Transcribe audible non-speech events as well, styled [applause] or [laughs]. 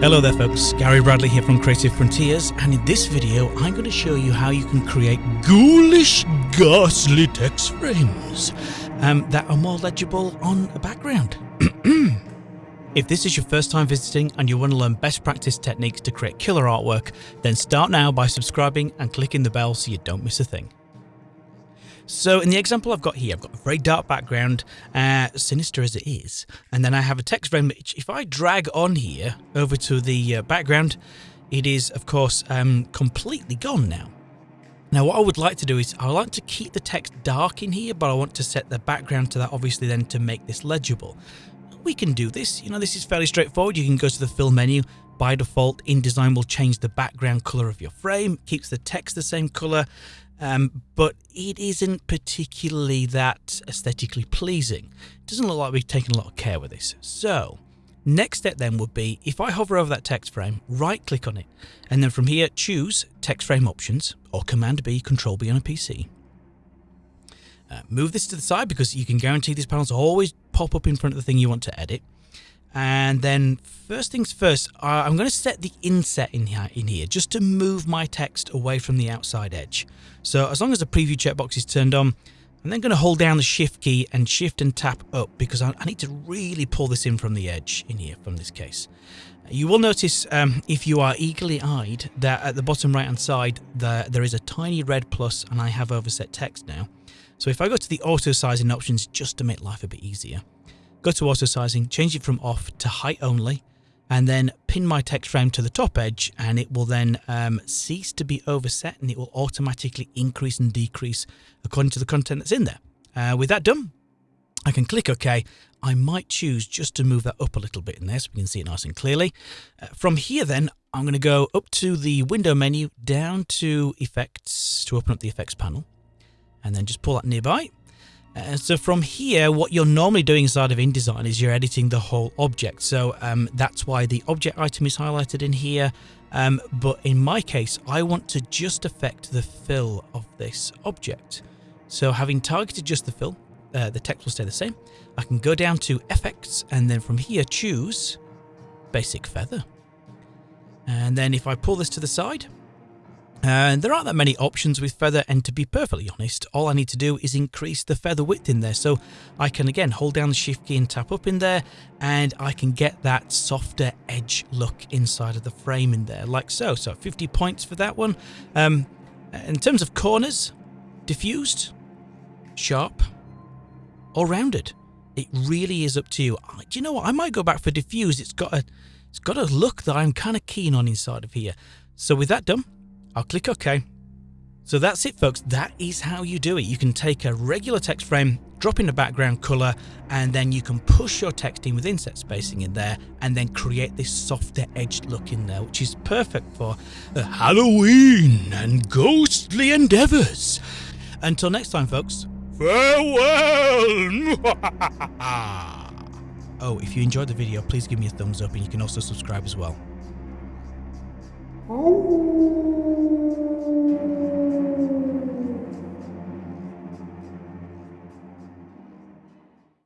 Hello there folks, Gary Bradley here from Creative Frontiers and in this video I'm going to show you how you can create ghoulish, ghastly text frames um, that are more legible on a background. [clears throat] if this is your first time visiting and you want to learn best practice techniques to create killer artwork, then start now by subscribing and clicking the bell so you don't miss a thing. So in the example I've got here, I've got a very dark background, uh, sinister as it is, and then I have a text frame which if I drag on here over to the uh, background, it is of course um, completely gone now. Now what I would like to do is I would like to keep the text dark in here, but I want to set the background to that obviously then to make this legible. We can do this, you know, this is fairly straightforward. You can go to the fill menu, by default InDesign will change the background color of your frame, keeps the text the same color, um, but it isn't particularly that aesthetically pleasing. It doesn't look like we've taken a lot of care with this. So next step then would be if I hover over that text frame, right click on it, and then from here choose text frame options or command B, control B on a PC. Uh, move this to the side because you can guarantee these panels always pop up in front of the thing you want to edit. And then first things first, I'm going to set the inset in here, in here just to move my text away from the outside edge. So as long as the preview checkbox is turned on, I'm then going to hold down the shift key and shift and tap up because I, I need to really pull this in from the edge in here from this case. You will notice um, if you are eagerly eyed that at the bottom right hand side the, there is a tiny red plus and I have overset text now. So if I go to the auto sizing options just to make life a bit easier, go to auto sizing, change it from off to height only, and then pin my text frame to the top edge and it will then um, cease to be overset and it will automatically increase and decrease according to the content that's in there. Uh, with that done, I can click OK. I might choose just to move that up a little bit in there so we can see it nice and clearly. Uh, from here then, I'm going to go up to the window menu, down to effects to open up the effects panel, and then just pull that nearby. Uh, so from here, what you're normally doing inside of InDesign is you're editing the whole object. So um, that's why the object item is highlighted in here. Um, but in my case, I want to just affect the fill of this object. So having targeted just the fill, uh, the text will stay the same. I can go down to effects and then from here choose basic feather. And then if I pull this to the side, and there aren't that many options with feather and to be perfectly honest, all I need to do is increase the feather width in there. So I can again hold down the shift key and tap up in there and I can get that softer edge look inside of the frame in there like so. So 50 points for that one. Um, in terms of corners, diffused, sharp or rounded. It really is up to you. Do you know what? I might go back for diffused. It's got a, it's got a look that I'm kind of keen on inside of here. So with that done, I'll click OK. So that's it folks, that is how you do it. You can take a regular text frame, drop in a background color, and then you can push your text in with inset spacing in there, and then create this softer edged look in there, which is perfect for uh, Halloween and ghostly endeavors. Until next time folks, farewell! [laughs] oh, if you enjoyed the video, please give me a thumbs up and you can also subscribe as well. Oh.